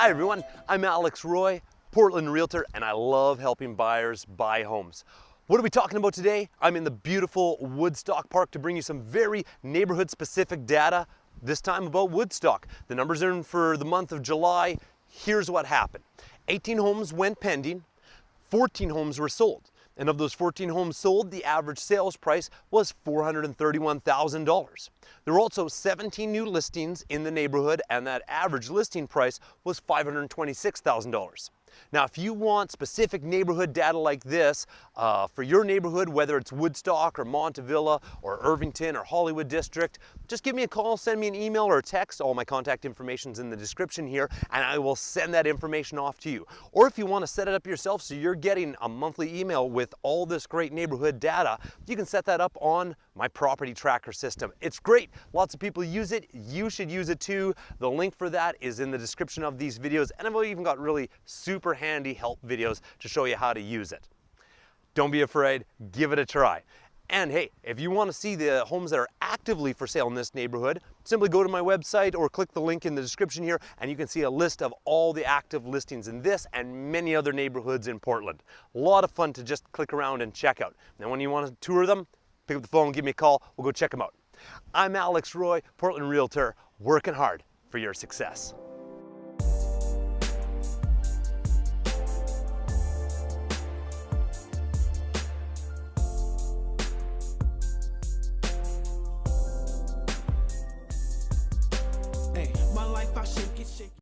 Hi everyone, I'm Alex Roy, Portland Realtor, and I love helping buyers buy homes. What are we talking about today? I'm in the beautiful Woodstock Park to bring you some very neighborhood specific data, this time about Woodstock. The numbers are in for the month of July. Here's what happened. 18 homes went pending, 14 homes were sold. And of those 14 homes sold, the average sales price was $431,000. There were also 17 new listings in the neighborhood, and that average listing price was $526,000. Now, if you want specific neighborhood data like this uh, for your neighborhood, whether it's Woodstock or Montavilla or Irvington or Hollywood District, just give me a call, send me an email or a text. All my contact information is in the description here, and I will send that information off to you. Or if you want to set it up yourself so you're getting a monthly email with all this great neighborhood data, you can set that up on my property tracker system. It's great. Lots of people use it. You should use it too. The link for that is in the description of these videos, and I've even got really super super handy help videos to show you how to use it. Don't be afraid, give it a try. And hey, if you want to see the homes that are actively for sale in this neighborhood, simply go to my website or click the link in the description here and you can see a list of all the active listings in this and many other neighborhoods in Portland. A lot of fun to just click around and check out. Now when you want to tour them, pick up the phone, give me a call, we'll go check them out. I'm Alex Roy, Portland Realtor, working hard for your success.